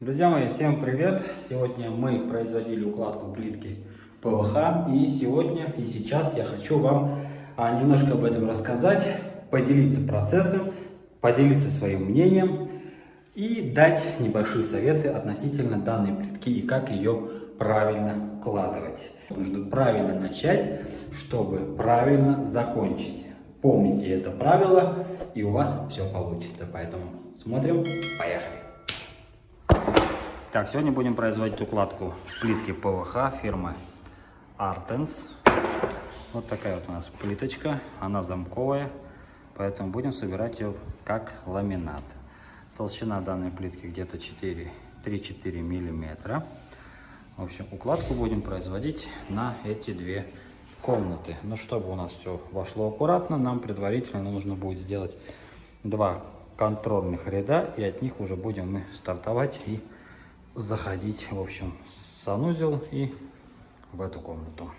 Друзья мои, всем привет! Сегодня мы производили укладку плитки ПВХ и сегодня и сейчас я хочу вам а, немножко об этом рассказать, поделиться процессом, поделиться своим мнением и дать небольшие советы относительно данной плитки и как ее правильно укладывать. Нужно правильно начать, чтобы правильно закончить. Помните это правило и у вас все получится. Поэтому смотрим, поехали! Так, сегодня будем производить укладку плитки ПВХ фирмы Artens. Вот такая вот у нас плиточка, она замковая, поэтому будем собирать ее как ламинат. Толщина данной плитки где-то 3-4 миллиметра. В общем, укладку будем производить на эти две комнаты. Но чтобы у нас все вошло аккуратно, нам предварительно нужно будет сделать два контрольных ряда, и от них уже будем мы стартовать и заходить, в общем, санузел и в эту комнату.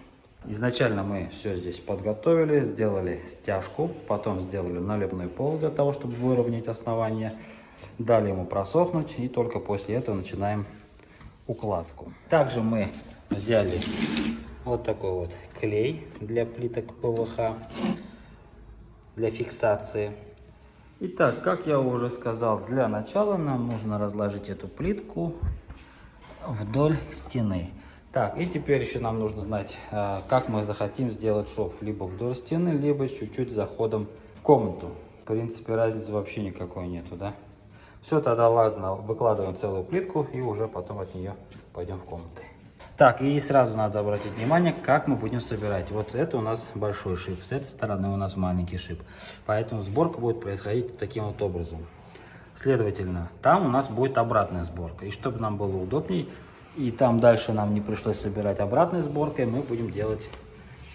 Изначально мы все здесь подготовили, сделали стяжку, потом сделали наливной пол для того, чтобы выровнять основание. Дали ему просохнуть и только после этого начинаем укладку. Также мы взяли вот такой вот клей для плиток ПВХ, для фиксации. Итак, как я уже сказал, для начала нам нужно разложить эту плитку вдоль стены. Так, и теперь еще нам нужно знать, а, как мы захотим сделать шов. Либо вдоль стены, либо чуть-чуть заходом в комнату. В принципе, разницы вообще никакой нету, да? Все, тогда ладно, выкладываем целую плитку и уже потом от нее пойдем в комнаты. Так, и сразу надо обратить внимание, как мы будем собирать. Вот это у нас большой шип, с этой стороны у нас маленький шип. Поэтому сборка будет происходить таким вот образом. Следовательно, там у нас будет обратная сборка. И чтобы нам было удобней, и там дальше нам не пришлось собирать обратной сборкой, мы будем делать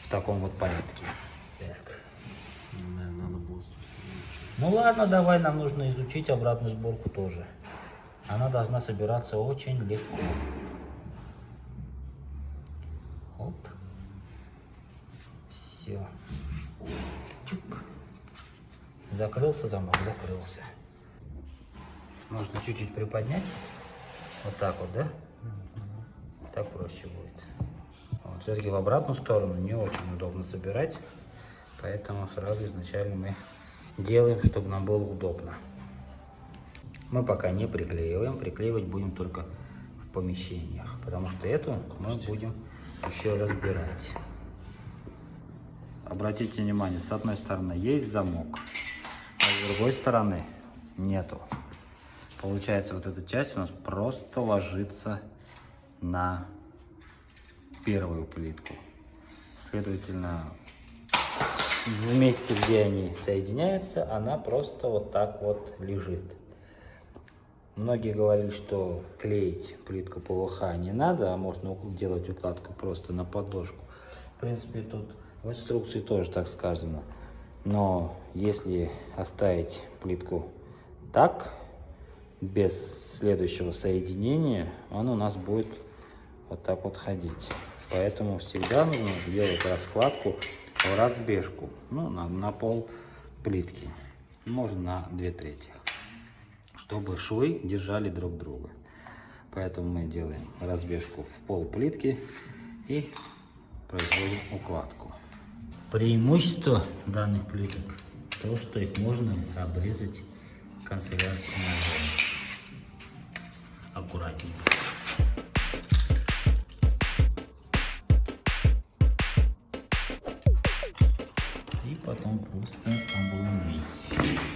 в таком вот порядке. Так. Ну ладно, давай, нам нужно изучить обратную сборку тоже. Она должна собираться очень легко. Оп. Все. Чук. Закрылся замок, закрылся. Нужно чуть-чуть приподнять. Вот так вот, да? Так проще будет. Вот. Все-таки в обратную сторону не очень удобно собирать. Поэтому сразу изначально мы делаем, чтобы нам было удобно. Мы пока не приклеиваем. Приклеивать будем только в помещениях. Потому что эту мы будем еще разбирать. Обратите внимание, с одной стороны есть замок, а с другой стороны нету. Получается, вот эта часть у нас просто ложится на первую плитку. Следовательно, в месте, где они соединяются, она просто вот так вот лежит. Многие говорили, что клеить плитку ПВХ не надо, а можно делать укладку просто на подложку. В принципе, тут в инструкции тоже так сказано. Но если оставить плитку так, без следующего соединения, он у нас будет вот так вот ходить. Поэтому всегда нужно делать раскладку в разбежку, ну, на, на пол плитки, можно на две трети чтобы швы держали друг друга. Поэтому мы делаем разбежку в пол плитки и производим укладку. Преимущество данных плиток то, что их можно обрезать канцелярским ножом. Аккуратненько. И потом просто обломить.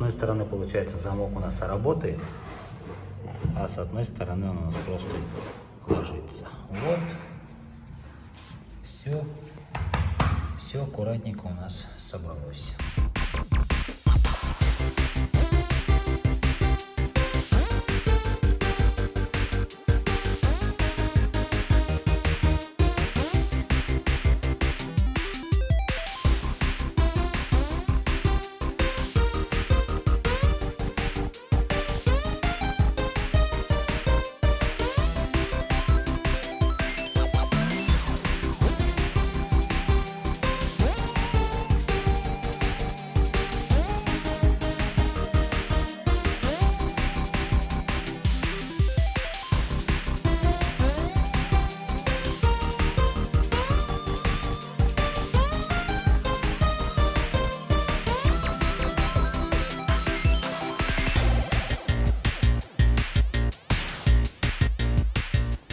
Одной стороны, получается, замок у нас работает, а с одной стороны он у нас просто ложится. Вот. Все. Все аккуратненько у нас собралось.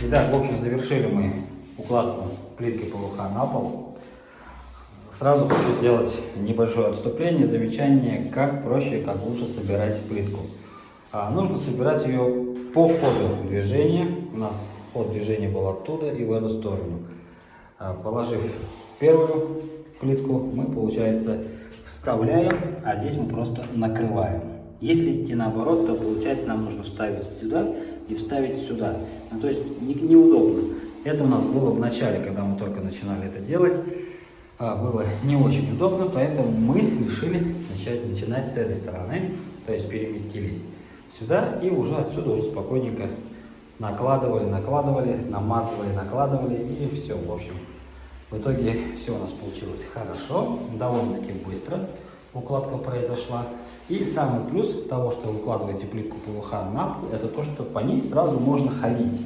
Итак, в общем, завершили мы укладку плитки ПВХ на пол. Сразу хочу сделать небольшое отступление, замечание, как проще, как лучше собирать плитку. А, нужно собирать ее по ходу движения. У нас ход движения был оттуда и в эту сторону. А, положив первую плитку, мы, получается, вставляем, а здесь мы просто накрываем. Если идти наоборот, то получается нам нужно вставить сюда и вставить сюда. Ну, то есть не, неудобно. Это у нас было в начале, когда мы только начинали это делать. А, было не очень удобно, поэтому мы решили начать, начинать с этой стороны. То есть переместили сюда и уже отсюда уже спокойненько накладывали, накладывали, намазывали, накладывали и все, в общем. В итоге все у нас получилось хорошо, довольно-таки быстро укладка произошла. И самый плюс того, что вы укладываете плитку ПВХ на пол, это то, что по ней сразу можно ходить.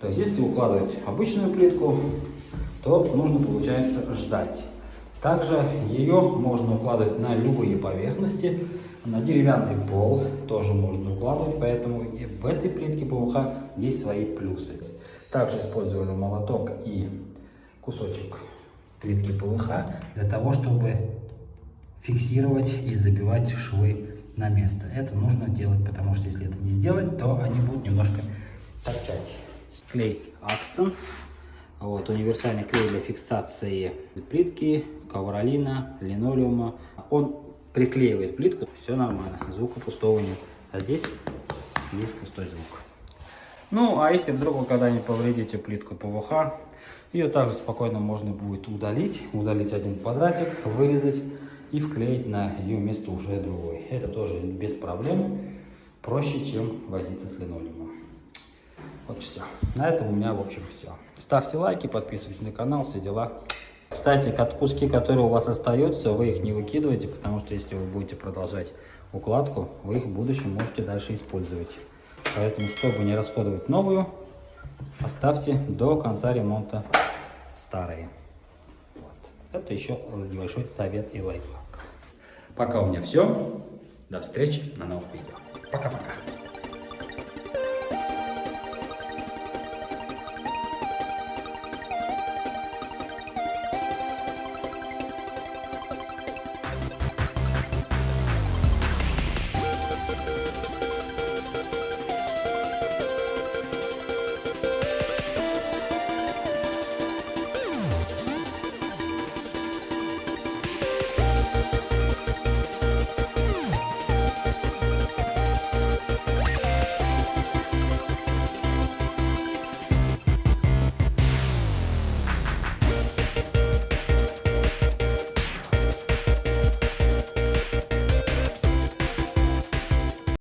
То есть, если укладывать обычную плитку, то нужно, получается, ждать. Также ее можно укладывать на любые поверхности, на деревянный пол тоже можно укладывать, поэтому и в этой плитке ПВХ есть свои плюсы. Также использовали молоток и кусочек плитки ПВХ для того, чтобы фиксировать и забивать швы на место. Это нужно делать, потому что если это не сделать, то они будут немножко торчать. Клей Акстон. Вот, универсальный клей для фиксации плитки, ковролина, линолеума. Он приклеивает плитку, все нормально, звука пустого нет. А здесь есть пустой звук. Ну, а если вдруг вы когда-нибудь повредите плитку ПВХ, ее также спокойно можно будет удалить, удалить один квадратик, вырезать и вклеить на ее место уже другой. Это тоже без проблем, проще, чем возиться с линолеумом. Вот все. На этом у меня, в общем, все. Ставьте лайки, подписывайтесь на канал, все дела. Кстати, куски, которые у вас остаются, вы их не выкидывайте, потому что если вы будете продолжать укладку, вы их в будущем можете дальше использовать. Поэтому, чтобы не расходовать новую, оставьте до конца ремонта старые. Это еще небольшой совет и лайфхак. Пока у меня все. До встречи на новых видео. Пока-пока.